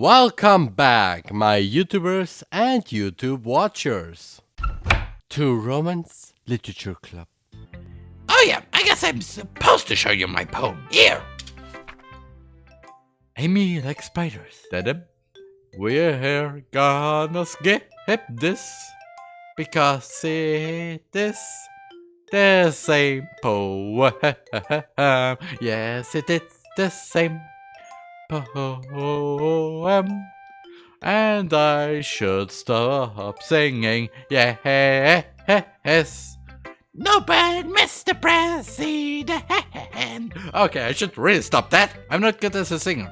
Welcome back, my YouTubers and YouTube watchers, to Romance Literature Club. Oh yeah, I guess I'm supposed to show you my poem. Here! Amy like spiders. Daddy, we're here gonna skip this because it is the same poem. Yes, it is the same poem. And I should stop singing. Yes. No bad, Mr. President. Okay, I should really stop that. I'm not good as a singer.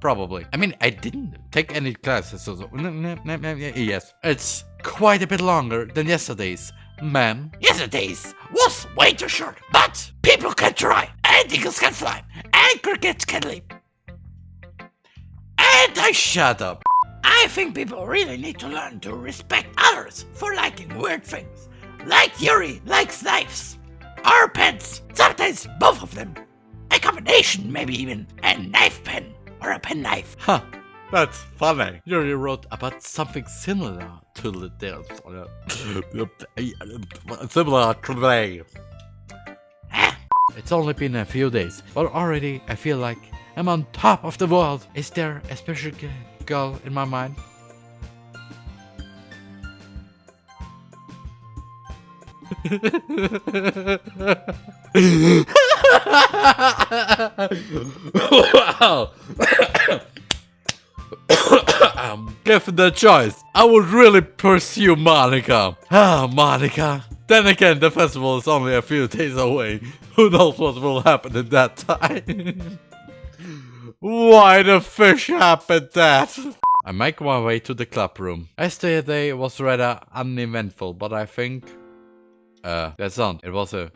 Probably. I mean, I didn't take any classes, so, yes. It's quite a bit longer than yesterday's, ma'am. Yesterday's was way too short, but people can try, and eagles can fly, and crickets can leap. And I shut up. I think people really need to learn to respect others for liking weird things. Like Yuri likes knives. Or pens. Sometimes both of them. A combination, maybe even a knife pen or a penknife. Huh. That's funny. Yuri wrote about something similar to the death. similar to today. It's only been a few days, but already I feel like I'm on top of the world. Is there a special girl in my mind? wow. um, given the choice, I would really pursue Monika. Ah, Monika. Then again, the festival is only a few days away. Who knows what will happen in that time? Why the fish happened that? I make my way to the club room. Yesterday was rather uneventful, but I think... Uh, that's on. It was a...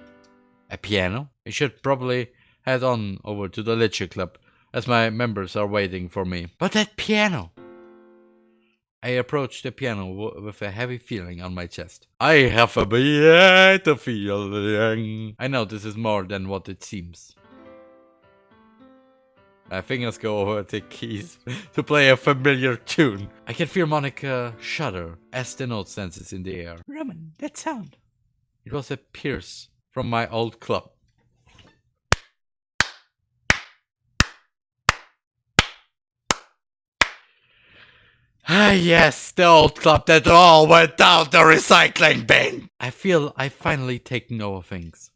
A piano? I should probably head on over to the Literature Club, as my members are waiting for me. But that piano! I approach the piano with a heavy feeling on my chest. I have a better feeling. I know this is more than what it seems. My fingers go over the keys to play a familiar tune. I can feel Monika shudder as the note dances in the air. Roman, that sound. It was a pierce from my old club. Ah yes, the old club that all went down the recycling bin. I feel I've finally taken over things.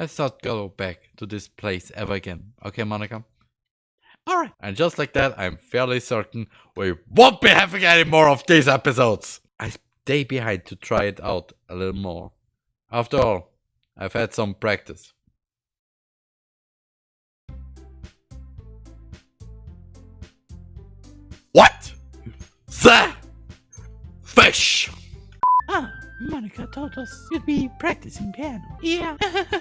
Let's not go back to this place ever again. Okay, Monika? Alright. And just like that, I'm fairly certain we won't be having any more of these episodes. I stay behind to try it out a little more. After all, I've had some practice. What? The fish! Ah, Monica told us you'd be practicing piano. Yeah.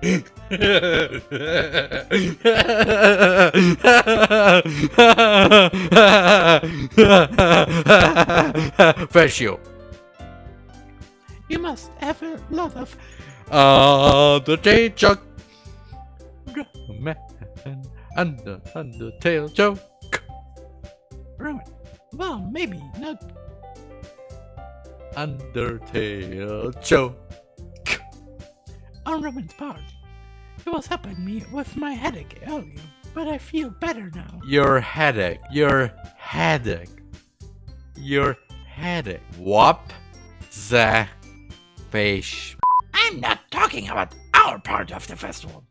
Fish you. You must have a lot of Uh, the teacher. Man and the Undertale joke. Roman. Well, maybe not. Undertale joke. On Roman's part, it was helping me with my headache earlier, but I feel better now. Your headache. Your headache. Your headache. Whop the fish. I'm not talking about our part of the festival.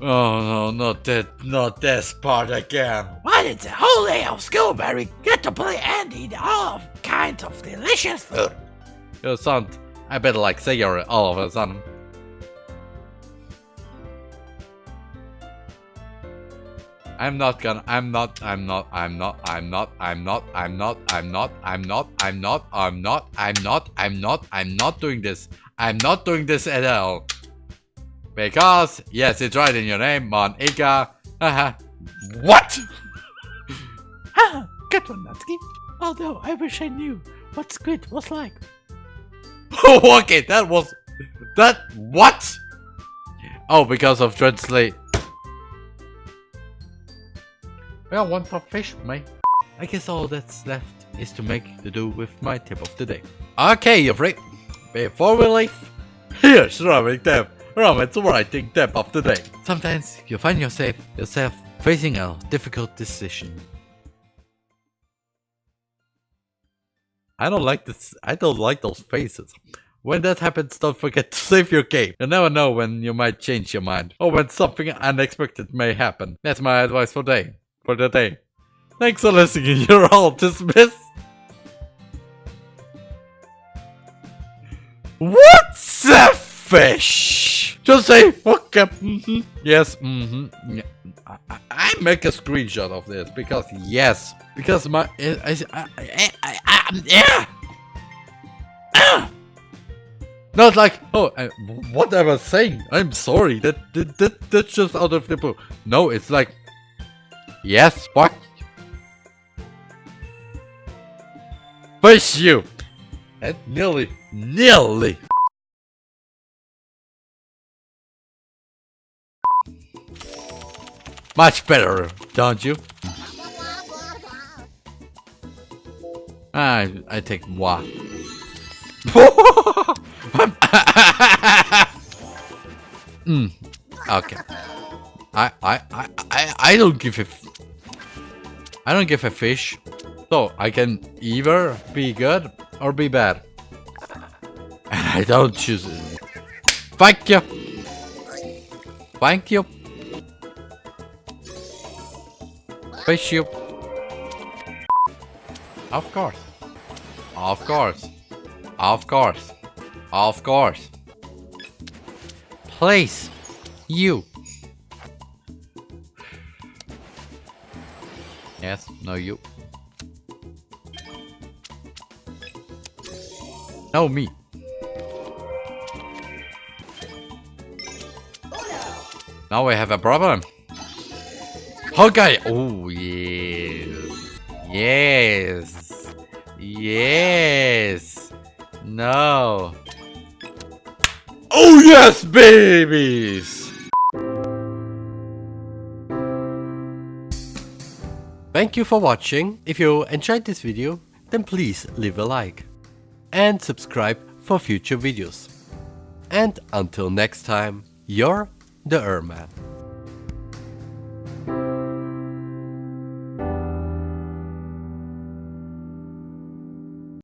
Oh no, not that, not this part again. Why did the whole day of school where get to play and eat all kinds of delicious food? You sound a bit like cigarette all of a sudden. I'm not gonna, I'm not, I'm not, I'm not, I'm not, I'm not, I'm not, I'm not, I'm not, I'm not, I'm not, I'm not, I'm not, I'm not doing this. I'm not doing this at all. Because, yes, it's right in your name, Monika. Haha. what? Haha, good one, Natsuki. Although I wish I knew what squid was like. okay, that was... That... What? Oh, because of Dreadslate. Well, one top fish, mate. I guess all that's left is to make to do with my tip of the day. Okay, you freak. Before we leave, here's Ramen Tap. Ramen's writing tip of the day. Sometimes you find yourself, yourself facing a difficult decision. I don't like this. I don't like those faces. When that happens, don't forget to save your game. You never know when you might change your mind or when something unexpected may happen. That's my advice for day for the day. Thanks for listening. You're all dismissed. What's a fish? Just say okay. Mm -hmm. Yes. Mm -hmm. Yeah. I, I make a screenshot of this because yes, because my I, I, I, yeah. Ah. Not like oh I, what I was saying. I'm sorry. That, that that that's just out of the blue. No, it's like yes. What? Push you. And nearly, nearly. Much better, don't you? I I take moi. mm, okay. I I I I I don't give a. I don't give a fish. So I can either be good or be bad. And I don't choose it. Thank you. Thank you. You. Of course. Of course. Of course. Of course. Please. You. Yes, no you. No me. Now we have a problem. Okay. Oh, yes. Yes. Yes. No. Oh, yes, babies. Thank you for watching. If you enjoyed this video, then please leave a like. And subscribe for future videos. And until next time, you're the Erman.